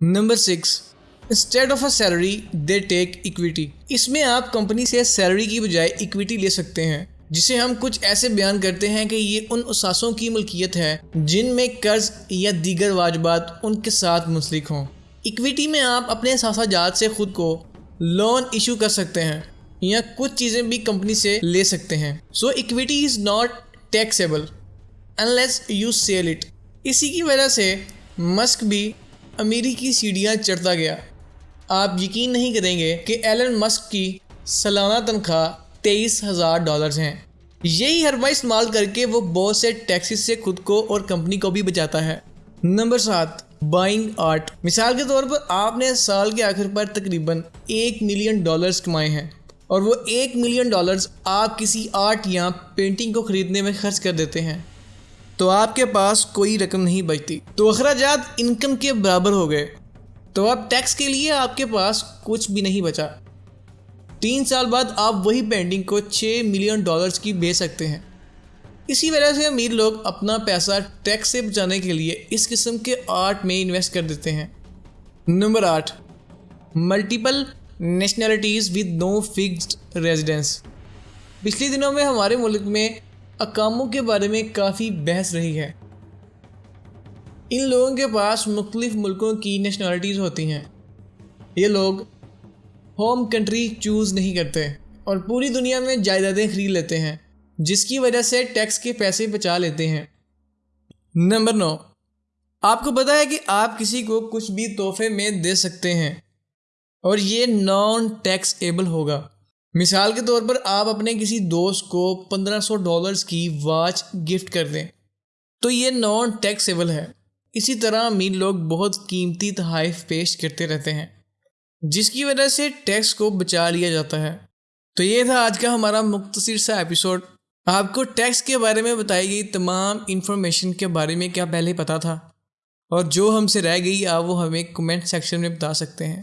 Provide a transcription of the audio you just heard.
Number six instead of a salary they take equity اس میں آپ company سے salary کی بجائے اکویٹی لے سکتے ہیں جسے ہم کچھ ایسے بیان کرتے ہیں کہ یہ ان اثاثوں کی ملکیت ہے جن میں قرض یا دیگر واجبات ان کے ساتھ منسلک ہوں اکویٹی میں آپ اپنے اثاثہ جات سے خود کو لون ایشو کر سکتے ہیں یا کچھ چیزیں بھی کمپنی سے لے سکتے ہیں so equity is not taxable unless you sell it اسی کی وجہ سے مسک بھی امیری کی سیڑھیاں چڑھتا گیا۔ آپ یقین نہیں کریں گے کہ ایلن مسک کی سالانہ تنخواہ تیئیس ہزار ڈالرز ہیں۔ یہی حربہ استعمال کر کے وہ بہت سے ٹیکسیز سے خود کو اور کمپنی کو بھی بچاتا ہے۔ نمبر سات، بائنگ آرٹ۔ مثال کے طور پر آپ نے سال کے آخر پر تقریباً ایک ملین ڈالرز کمائے ہیں اور وہ ایک ملین ڈالرز آپ کسی آرٹ یا پینٹنگ کو خریدنے میں خرچ کر دیتے ہیں۔ تو آپ کے پاس کوئی رقم نہیں بچتی۔ تو اخراجات انکم کے برابر ہو گئے۔ تو اب ٹیکس کے لیے آپ کے پاس کچھ بھی نہیں بچا۔ تین سال بعد آپ وہی پینٹنگ کو چھ ملین ڈالرز کی بیچ سکتے ہیں۔ اسی وجہ سے امیر لوگ اپنا پیسہ ٹیکس سے بچانے کے لیے اس قسم کے آرٹ میں انویسٹ کر دیتے ہیں۔ نمبر آٹھ multiple nationalities with no fixed residence پچھلے دنوں میں ہمارے ملک میں اقاموں کے بارے میں کافی بحث رہی ہے۔ ان لوگوں کے پاس مختلف ملکوں کی نیشنلٹیز ہوتی ہیں۔ یہ لوگ ہوم کنٹری چوز نہیں کرتے اور پوری دنیا میں جائیدادیں خرید لیتے ہیں، جس کی وجہ سے ٹیکس کے پیسے بچا لیتے ہیں۔ نمبر نو، آپ کو پتا ہے کہ آپ کسی کو کچھ بھی تحفے میں دے سکتے ہیں اور یہ نان ٹیکس ایبل ہوگا۔ مثال کے طور پر آپ اپنے کسی دوست کو پندرہ سو ڈالرز کی واچ گفٹ کر دیں۔ تو یہ نان ٹیکس ایبل ہے۔ اسی طرح امیر لوگ بہت قیمتی تحائف پیش کرتے رہتے ہیں، جس کی وجہ سے ٹیکس کو بچا لیا جاتا ہے۔ تو یہ تھا آج کا ہمارا مختصر سا ایپیسوڈ آپ کو ٹیکس کے بارے میں بتائی گئی تمام انفارمیشن کے بارے میں کیا پہلے پتا تھا؟ اور جو ہم سے رہ گئی، آپ وہ ہمیں کمنٹ سیکشن میں بتا سکتے ہیں۔